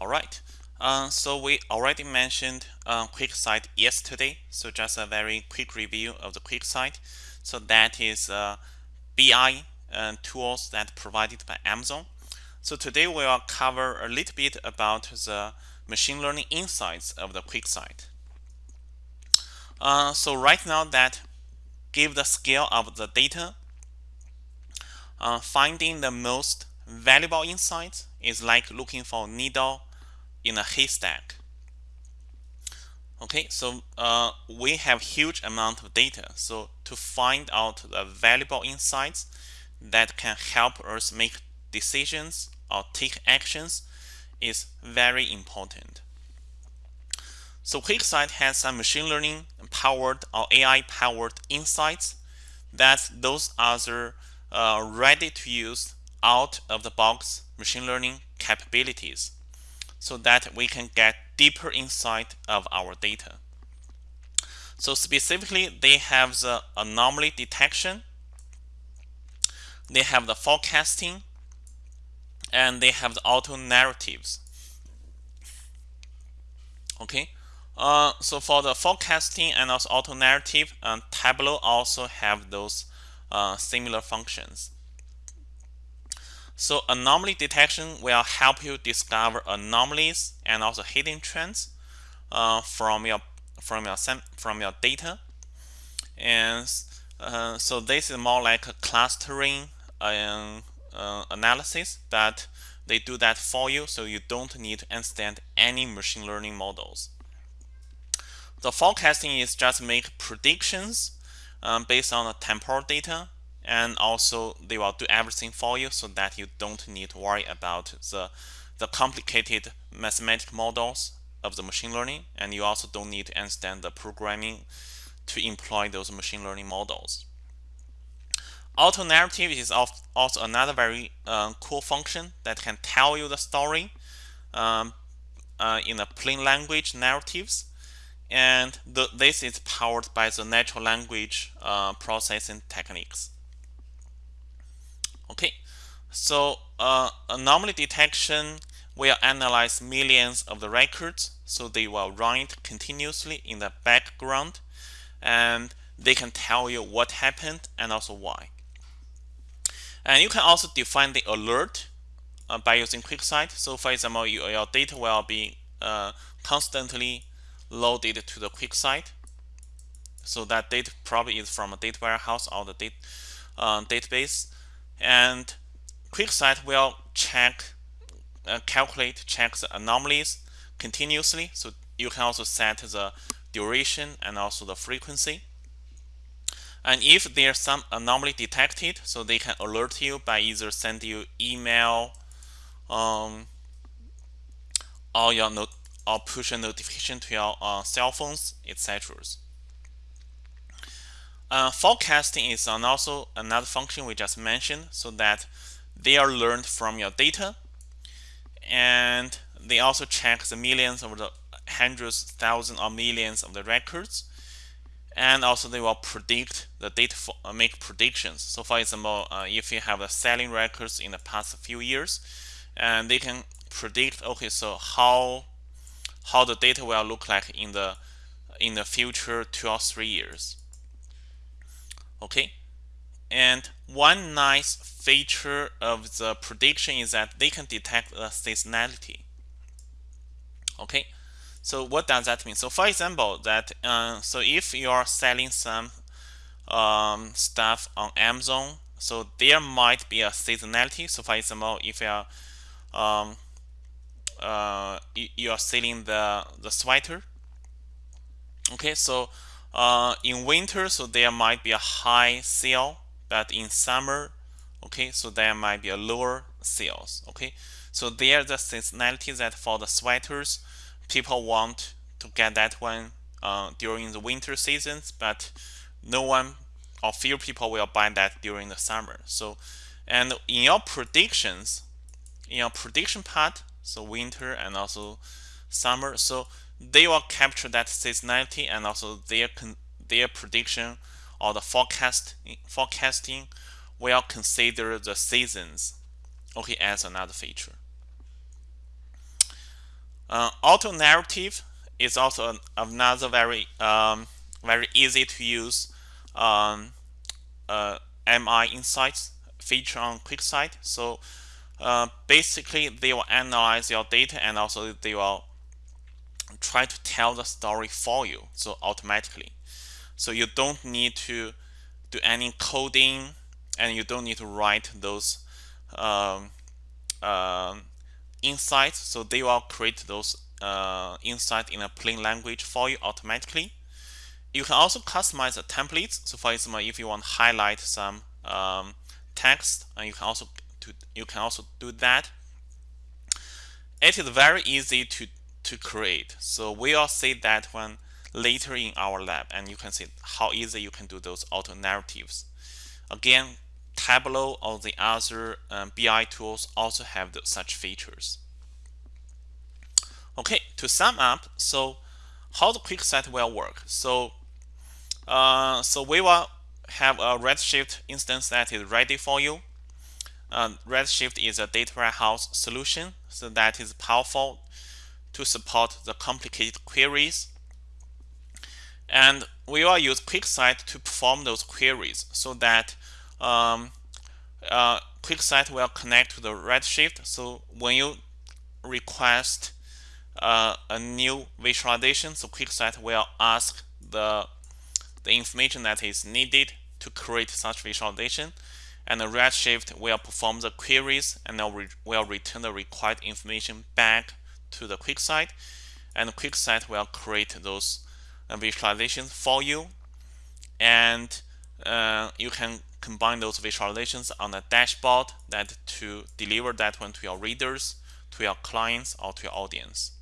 All right. Uh, so we already mentioned uh, QuickSight yesterday. So just a very quick review of the QuickSight. So that is uh, BI uh, tools that provided by Amazon. So today we'll cover a little bit about the machine learning insights of the QuickSight. Uh, so right now that give the scale of the data, uh, finding the most valuable insights is like looking for needle in a haystack. Okay, so uh, we have huge amount of data. So to find out the valuable insights that can help us make decisions or take actions is very important. So QuickSight has some machine learning powered or AI powered insights that those other uh, ready to use out of the box machine learning capabilities so that we can get deeper insight of our data. So specifically, they have the anomaly detection, they have the forecasting, and they have the auto narratives. Okay, uh, so for the forecasting and also auto narrative, um, Tableau also have those uh, similar functions. So anomaly detection will help you discover anomalies and also hidden trends uh, from your from your from your data. And uh, so this is more like a clustering uh, uh, analysis that they do that for you, so you don't need to understand any machine learning models. The forecasting is just make predictions um, based on the temporal data and also they will do everything for you so that you don't need to worry about the the complicated mathematical models of the machine learning. And you also don't need to understand the programming to employ those machine learning models. Auto narrative is also another very uh, cool function that can tell you the story um, uh, in a plain language narratives. And the, this is powered by the natural language uh, processing techniques so uh, anomaly detection will analyze millions of the records, so they will run continuously in the background, and they can tell you what happened and also why. And you can also define the alert uh, by using QuickSight. So for example, you, your data will be uh, constantly loaded to the QuickSight. So that data probably is from a data warehouse or the data, uh, database and QuickSight will check, uh, calculate, check the anomalies continuously. So you can also set the duration and also the frequency. And if there's some anomaly detected, so they can alert you by either send you email um, or your note or push a notification to your uh, cell phones, etc. Uh, forecasting is also another function we just mentioned so that they are learned from your data and they also check the millions of the hundreds, thousands or millions of the records and also they will predict the data for, uh, make predictions. So for example uh, if you have the selling records in the past few years and they can predict okay so how how the data will look like in the in the future two or three years. Okay and one nice feature of the prediction is that they can detect the seasonality. Okay? So what does that mean? So for example that uh, so if you are selling some um, stuff on Amazon so there might be a seasonality. So for example if you are um, uh, you are selling the the sweater. Okay? So uh, in winter, so there might be a high sale, but in summer, okay, so there might be a lower sales, okay. So there the seasonality that for the sweaters, people want to get that one uh, during the winter seasons, but no one or few people will buy that during the summer. So, and in your predictions, in your prediction part, so winter and also summer, so they will capture that seasonality and also their their prediction or the forecast forecasting will consider the seasons okay as another feature Uh, auto narrative is also another very um, very easy to use um, uh, MI insights feature on QuickSight. So uh, basically, they will analyze your data and also they will try to tell the story for you, so automatically. So you don't need to do any coding and you don't need to write those um, uh, insights. So they will create those uh, insights in a plain language for you automatically. You can also customize the templates. So for example, if you want to highlight some um, text, and you can also to, you can also do that. It is very easy to to create. So we all see that when later in our lab, and you can see how easy you can do those auto narratives. Again, Tableau or the other um, BI tools also have the, such features. Okay, to sum up, so how the QuickSight will work. So, uh, so we will have a Redshift instance that is ready for you. Uh, Redshift is a data warehouse solution, so that is powerful to support the complicated queries. And we will use QuickSight to perform those queries so that um, uh, QuickSight will connect to the Redshift. So when you request uh, a new visualization, so QuickSight will ask the the information that is needed to create such visualization, and the Redshift will perform the queries and will return the required information back to the QuickSight, and QuickSight will create those visualizations for you, and uh, you can combine those visualizations on a dashboard that to deliver that one to your readers, to your clients, or to your audience.